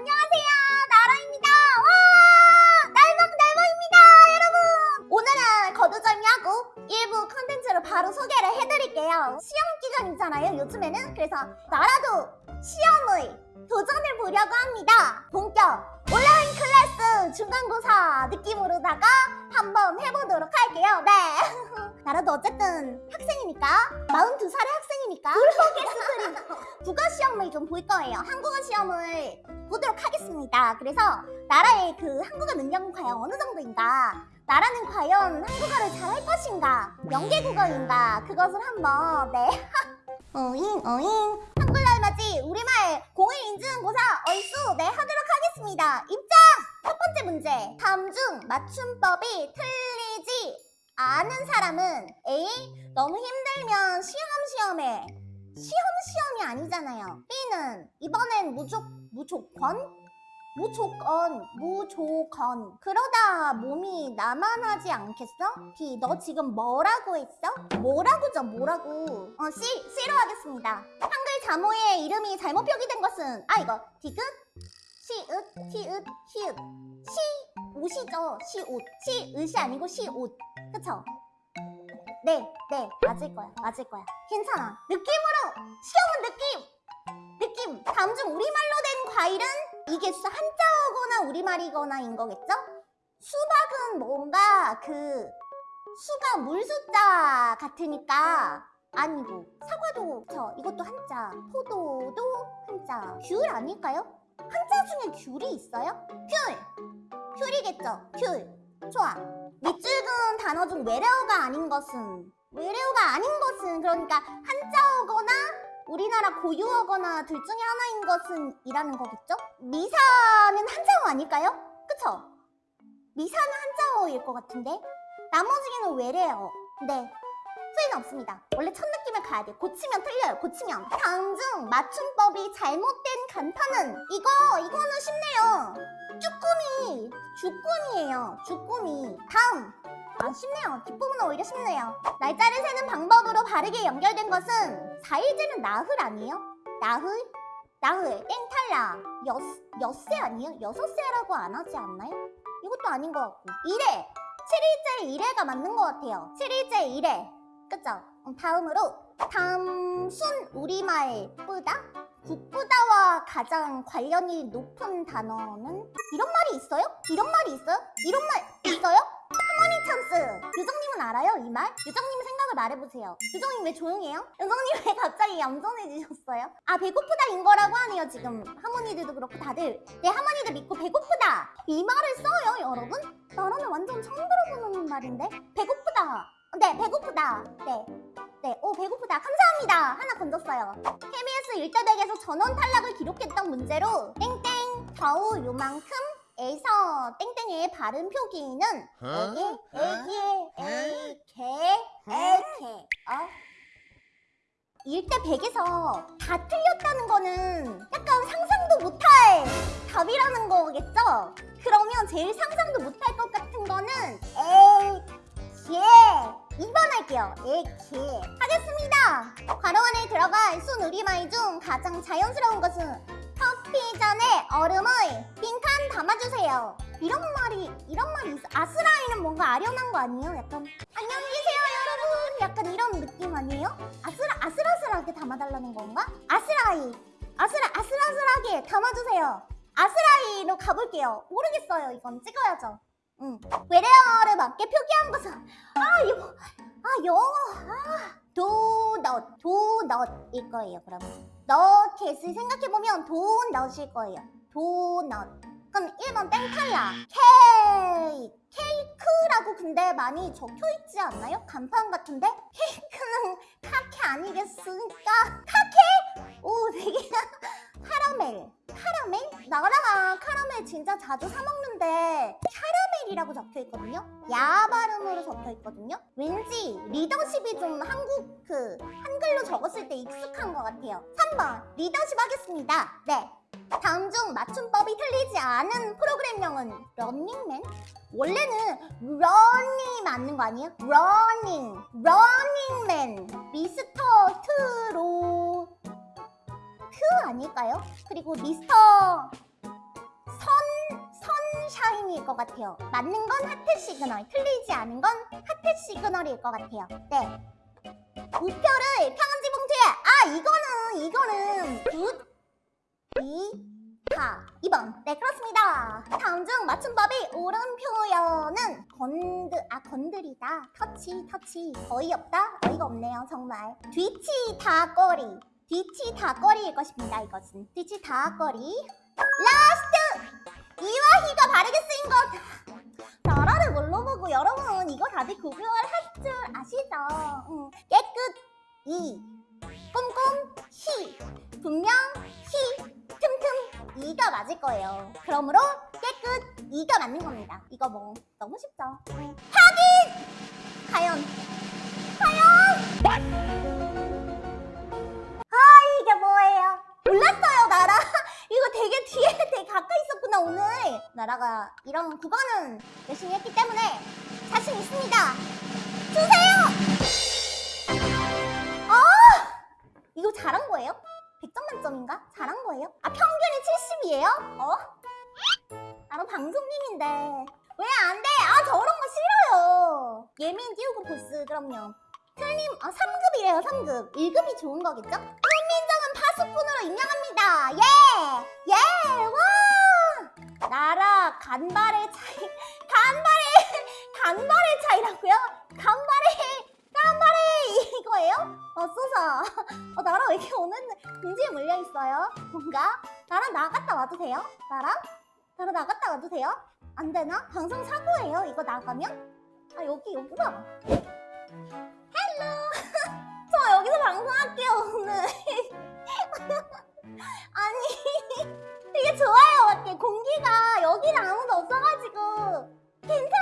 안녕하세요. 나라입니다. 와! 날방날방입니다 여러분. 오늘은 거두절미하고 일부 컨텐츠로 바로 소개를 해드릴게요. 시험 기간이잖아요 요즘에는. 그래서 나라도 시험의 도전을 보려고 합니다. 본격 중간고사 느낌으로다가 한번 해보도록 할게요 네 나라도 어쨌든 학생이니까 42살의 학생이니까 국어 시험을 좀 볼 거예요. 한국어 시험을 보도록 하겠습니다. 그래서 나라의 그 한국어 능력은 과연 어느 정도인가? 나라는 과연 한국어를 잘할 것인가? 연계국어인가? 그것을 한번 네. 어잉 어잉 한글날 맞이 우리말 공일 인증고사 얼수 네 하도록 하겠습니다. 번째 문제 다음 중 맞춤법이 틀리지 않은 사람은 A. 너무 힘들면 시험 시험에 시험 시험이 아니잖아요. B는 이번엔 무조 무조건 무조건 무조건 그러다 몸이 나만 하지 않겠어? B 너 지금 뭐라고 했어? 뭐라고죠 뭐라고 어 C C로 하겠습니다. 한글 자모의 이름이 잘못 표기된 것은 아 이거 디귿 시읒 티읒 히읗 시옷이죠 시옷 시읒이 아니고 시옷 그쵸? 네, 네, 맞을 거야, 맞을 거야. 괜찮아. 느낌으로! 시험은 느낌! 느낌! 다음 중 우리말로 된 과일은 이게 수 한자어거나 우리말이거나인 거겠죠? 수박은 뭔가 그 수가 물숫자 같으니까 아니고 사과도 저 이것도 한자 포도도 한자 귤 아닐까요? 한자 중에 귤이 있어요? 귤! 귤이겠죠? 귤! 좋아 밑줄근 단어 중 외래어가 아닌 것은 외래어가 아닌 것은 그러니까 한자어거나 우리나라 고유어거나 둘 중에 하나인 것은 이라는 거겠죠? 미사는 한자어 아닐까요? 그쵸? 미사는 한자어일 것 같은데 나머지는 외래어 네 후회는 없습니다 원래 첫 느낌을 가야 돼 고치면 틀려요 고치면 다음 중 맞춤법이 잘못된 간판은 이거 이거는 쉽네요 쭈꾸미 주꾸미예요 주꾸미 다음 아 쉽네요 뒷부분은 오히려 쉽네요 날짜를 세는 방법으로 바르게 연결된 것은 4일째는 나흘 아니에요? 나흘? 나흘 땡 탈락 여, 엿새 아니에요? 여섯 새라고 안 하지 않나요? 이것도 아닌 것 같고 1회 7일째 1회가 맞는 것 같아요 7일째 1회 그쵸? 음, 다음으로 담순 우리말 뿌다? 국부다와 가장 관련이 높은 단어는 이런 말이 있어요? 이런 말이 있어요? 이런 말 있어요? 할머니 찬스 유정님은 알아요 이 말? 유정님 생각을 말해보세요 유정님 왜 조용해요? 유정님 왜 갑자기 얌전해지셨어요? 아 배고프다인 거라고 하네요 지금 할머니들도 그렇고 다들 네 할머니들 믿고 배고프다 이 말을 써요 여러분? 나라는 완전 처음 들어보는 말인데 네 배고프다 네 네, 오 배고프다. 감사합니다. 하나 건졌어요. KBS 일대백에서 전원 탈락을 기록했던 문제로 땡땡 겨우 요만큼 에서 땡땡의 발음 표기는 에게, 에게, 에게, 에게 어? 일대 100에서 다 틀렸다는 거는 약간 상상도 못할 답이라는 거겠죠? 그러면 제일 상상도 못할 것 같은 거는 에게 2번 할게요. 에게 하겠습니다. 괄호 안에 들어갈 순 우리말 중 가장 자연스러운 것은 커피 전에 얼음의 빈칸 담아주세요. 이런 말이 이런 말이 있어. 아스라이는 뭔가 아련한 거 아니에요? 약간 안녕히 계세요 여러분. 약간 이런 느낌 아니에요? 아스라 아슬아슬하게 담아달라는 건가? 아스라이 아스라 아슬아슬하게 담아주세요. 아스라이로 가볼게요. 모르겠어요. 이건 찍어야죠. 응. 외래어를 맞게 표기한 것은 아 이거 아 영어 아 도넛 도넛일 거예요 그러면 너겟을 생각해보면 도넛일 거예요 도넛 그럼 1번 땡 탈락 케이크 케이크라고 근데 많이 적혀있지 않나요? 간판 같은데? 케이크는 카케 아니겠습니까? 카케? 오 되게 카라멜 카라멜? 나라가 카라멜 진짜 자주 사 먹는데 카라 멜이라고 적혀 있거든요. 야 발음으로 적혀 있거든요. 왠지 리더십이 좀 한국 그 한글로 적었을 때 익숙한 것 같아요. 3번 리더십 하겠습니다. 네. 다음 중 맞춤법이 틀리지 않은 프로그램 명은 런닝맨? 원래는 런이 맞는 거 아니에요? 러닝, 러닝맨, 미스터 트로 트 아닐까요? 그리고 미스터 방송일 것 같아요. 맞는 건 하트 시그널, 틀리지 않은 건 하트 시그널일 것 같아요. 네. 우표를 편지 봉투에. 아 이거는 이거는 굳이 다 2번. 네 그렇습니다. 다음 중 맞춤법이 옳은 표현은 건드 아 건드리다. 터치 터치. 어이없다? 어이가 없네요 정말. 뒤치 다거리. 뒤치다거리일 것입니다 이것은. 뒤치 다거리. last 이와 히가 바르게 쓰인 것 나라를 뭘로 보고 여러분 이거 다들 구별 할 줄 아시죠? 응. 깨끗 이 꼼꼼 히 분명 히 틈틈 이가 맞을 거예요. 그러므로 깨끗 이가 맞는 겁니다. 이거 뭐 너무 쉽죠? 응. 확인 과연 과연 나라가 이런 국어는 열심히 했기 때문에 자신 있습니다 주세요 아 이거 잘한 거예요? 100점 만점인가? 잘한 거예요? 아 평균이 70이에요? 어? 나랑 방송님인데 왜 안 돼? 아 저런 거 싫어요 예민 띄우고 보스 그럼요 틀림 아 3급이래요 3급 1급이 좋은 거겠죠? 훈민정은 파수꾼으로 임명합니다 예! 예! 와! 나라 간발의 차이 간발의 간발의 차이라고요? 간발의 간발의 이거예요? 어쏘사 어, 나라 왜 이렇게 오늘 궁지에 물려있어요? 뭔가? 나랑 나갔다 와도 돼요? 나랑? 나랑 나갔다 와도 돼요? 안 되나? 방송 사고예요 이거 나가면? 아 여기 여기가 hello 저 여기서 방송할게요 오늘 아니 되게 좋아요 공기가 여기는 아무도 없어가지고. 방송